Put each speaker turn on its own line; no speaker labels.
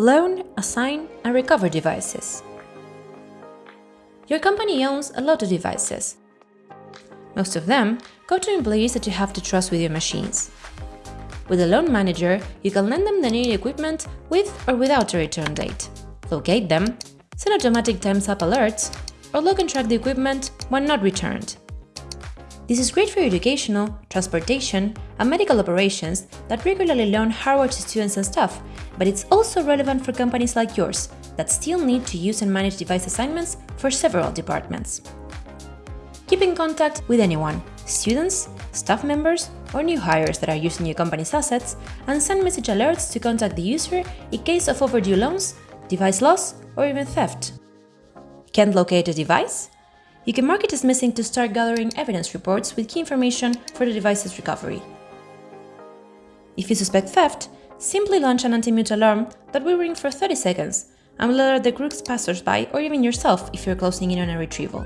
loan, assign, and recover devices. Your company owns a lot of devices. Most of them go to employees that you have to trust with your machines. With a loan manager, you can lend them the needed equipment with or without a return date, locate them, send automatic times up alerts, or log and track the equipment when not returned. This is great for educational, transportation, and medical operations that regularly loan hardware to students and staff, but it's also relevant for companies like yours that still need to use and manage device assignments for several departments. Keep in contact with anyone, students, staff members, or new hires that are using your company's assets, and send message alerts to contact the user in case of overdue loans, device loss, or even theft. Can't locate a device? You can mark it as missing to start gathering evidence reports with key information for the device's recovery. If you suspect theft, simply launch an anti-mute alarm that will ring for 30 seconds and will alert the group's passers-by or even yourself if you're closing in on a retrieval.